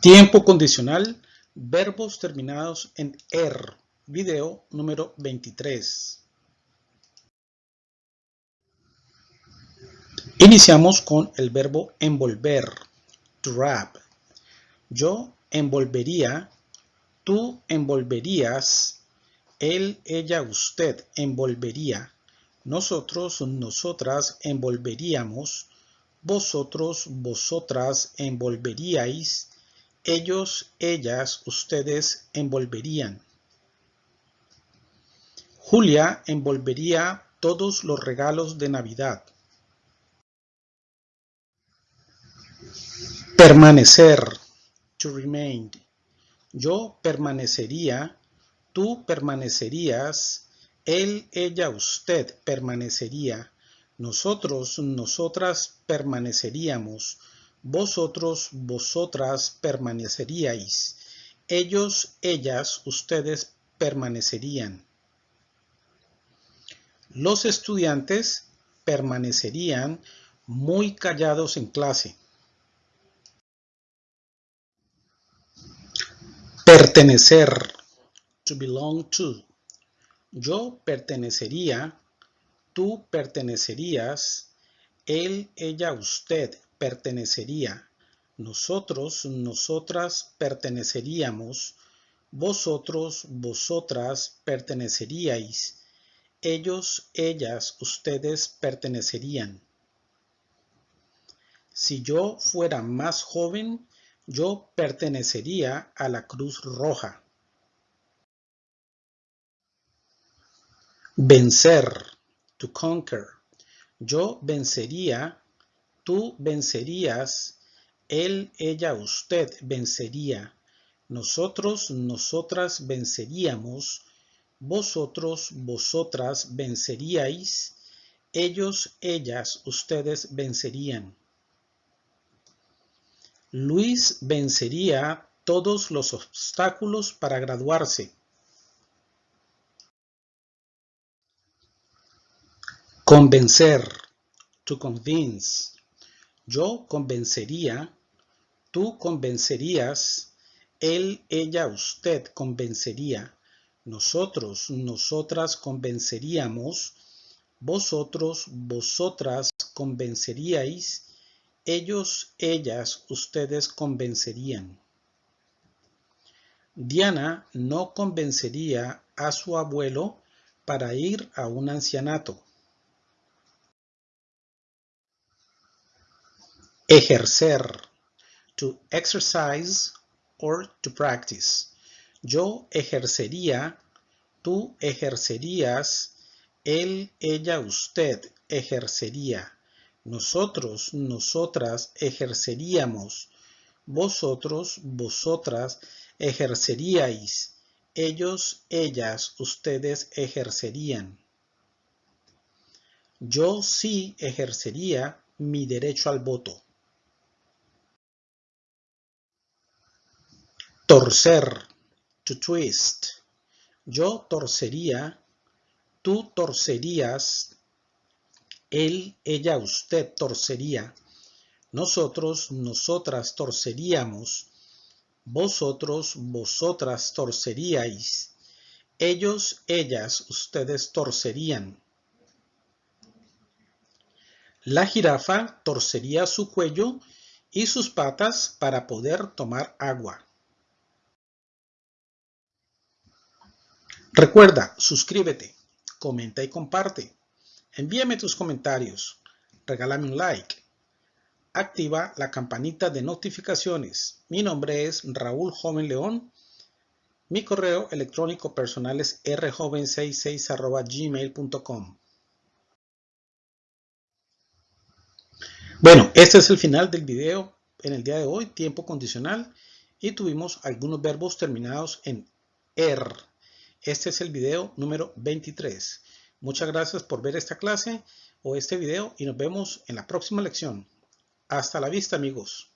Tiempo condicional, verbos terminados en er, video número 23. Iniciamos con el verbo envolver, to wrap. Yo envolvería, tú envolverías, él, ella, usted envolvería, nosotros, nosotras envolveríamos, vosotros, vosotras envolveríais, ellos, ellas, ustedes envolverían. Julia envolvería todos los regalos de Navidad. Permanecer, to remain. Yo permanecería, tú permanecerías, él, ella, usted permanecería, nosotros, nosotras permaneceríamos, vosotros, vosotras permaneceríais. Ellos, ellas, ustedes permanecerían. Los estudiantes permanecerían muy callados en clase. Pertenecer. To belong to. Yo pertenecería, tú pertenecerías, él, ella, usted pertenecería, nosotros, nosotras perteneceríamos, vosotros, vosotras perteneceríais, ellos, ellas, ustedes pertenecerían. Si yo fuera más joven, yo pertenecería a la Cruz Roja. Vencer, to conquer. Yo vencería, Tú vencerías, él, ella, usted vencería. Nosotros, nosotras venceríamos. Vosotros, vosotras venceríais. Ellos, ellas, ustedes vencerían. Luis vencería todos los obstáculos para graduarse. Convencer, to convince. Yo convencería, tú convencerías, él, ella, usted convencería, nosotros, nosotras convenceríamos, vosotros, vosotras convenceríais, ellos, ellas, ustedes convencerían. Diana no convencería a su abuelo para ir a un ancianato. Ejercer. To exercise or to practice. Yo ejercería, tú ejercerías, él, ella, usted ejercería. Nosotros, nosotras ejerceríamos. Vosotros, vosotras ejerceríais. Ellos, ellas, ustedes ejercerían. Yo sí ejercería mi derecho al voto. Torcer, to twist. Yo torcería, tú torcerías, él, ella, usted torcería. Nosotros, nosotras torceríamos. Vosotros, vosotras torceríais. Ellos, ellas, ustedes torcerían. La jirafa torcería su cuello y sus patas para poder tomar agua. Recuerda, suscríbete, comenta y comparte. Envíame tus comentarios, regálame un like. Activa la campanita de notificaciones. Mi nombre es Raúl Joven León. Mi correo electrónico personal es rjoven66 Bueno, este es el final del video en el día de hoy, tiempo condicional, y tuvimos algunos verbos terminados en er. Este es el video número 23. Muchas gracias por ver esta clase o este video y nos vemos en la próxima lección. Hasta la vista amigos.